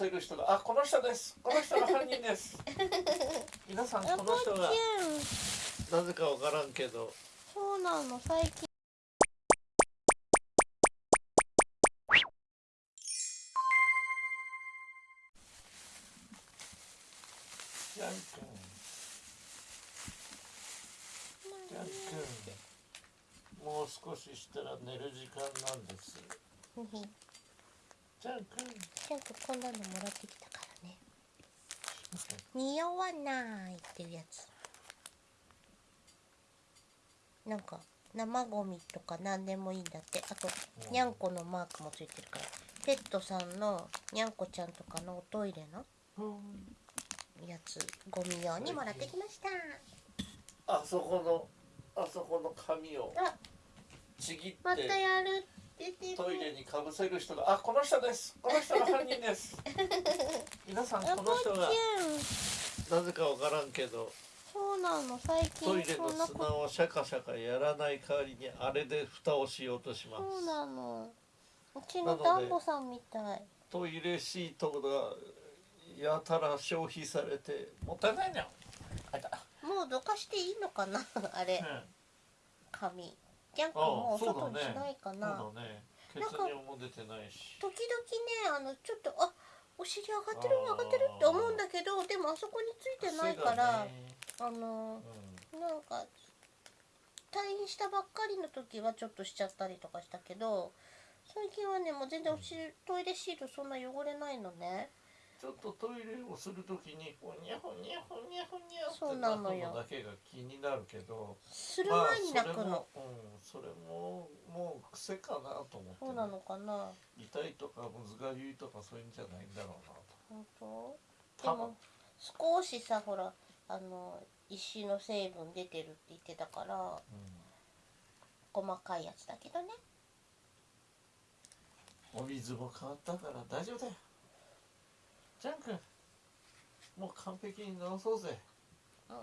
せる人があこの人です。この人が犯人です。皆さんこの人が。なぜかわからんけど。そうなの。最近。ジャン君。ジャン君。もう少ししたら寝る時間なんですふふジャン君ちゃんとこんなのもらってきたからね。匂わないっていうやつ。なんか生ゴミとか何でもいいんだって。あとうん。にゃんこのマークもついてるから。ペットさんのにゃんこちゃんとかのおトイレのやつゴミ用にもらってきました。あそこのあそこの紙をあちぎってまたやる。って言ってトイレにかぶせる人があこの人です。この人が犯人です。皆さんあこの人がなぜかわからんけどそうなの。最トイレの砂をシャカシャカやらない代わりにあれで蓋をしようとします。そうなの。うちなのダンボさんみたい。トイレシートがやたら消費されてもったいないなあいた、もうどかしていいのかなあれ。うん。紙。ジャンクあもう外にしねないかな、ね。血なんか尿も出てないし。時々ねあのちょっとあお尻上がってる上がってるって思うんだけどでもあそこについてないから、ね。あのうん。なんか退院したばっかりの時はちょっとしちゃったりとかしたけど最近はねもう全然お尻トイレシールそんな汚れないのね。ちょっとトイレをするときにほにゃほにゃほにゃほにゃってなのよ鳴くのだけが気になるけど。する前に泣くの、まあそれもももう癖かなと思ってね、そうなのかな？痛いとかむずがゆいとかそういうんじゃないんだろうなと。本当？でも少しさほらあの石の成分出てるって言ってたからうん。細かいやつだけどね。お水も変わったから大丈夫だよ。ジャン君もう完璧に治そうぜ。うん